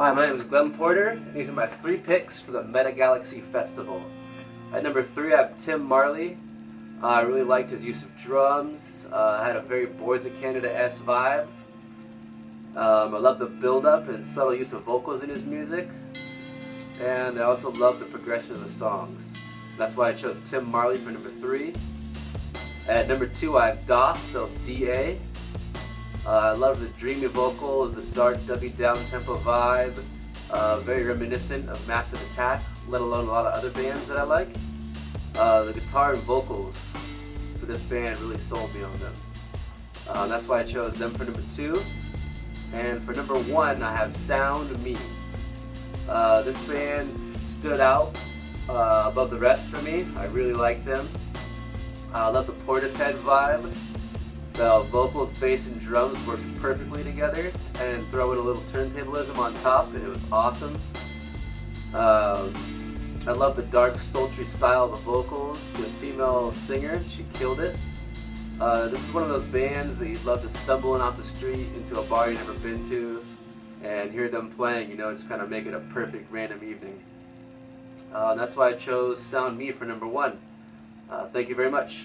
Hi, my name is Glenn Porter, and these are my three picks for the Meta Galaxy Festival. At number three, I have Tim Marley. Uh, I really liked his use of drums. Uh, had a very Boards of Canada-esque vibe. Um, I love the build-up and subtle use of vocals in his music. And I also love the progression of the songs. That's why I chose Tim Marley for number three. At number two, I have DA, spelled D-A. Uh, I love the dreamy vocals, the dark, dubby down-tempo vibe. Uh, very reminiscent of Massive Attack, let alone a lot of other bands that I like. Uh, the guitar and vocals for this band really sold me on them. Uh, that's why I chose them for number two. And for number one, I have Sound Me. Uh, this band stood out uh, above the rest for me. I really like them. I love the Portishead vibe. The vocals, bass, and drums worked perfectly together and throw in a little turntablism on top and it was awesome. Um, I love the dark, sultry style of the vocals. The female singer, she killed it. Uh, this is one of those bands that you'd love to stumble in off the street into a bar you've never been to and hear them playing, you know, just kind of make it a perfect random evening. Uh, that's why I chose Sound Me for number one. Uh, thank you very much.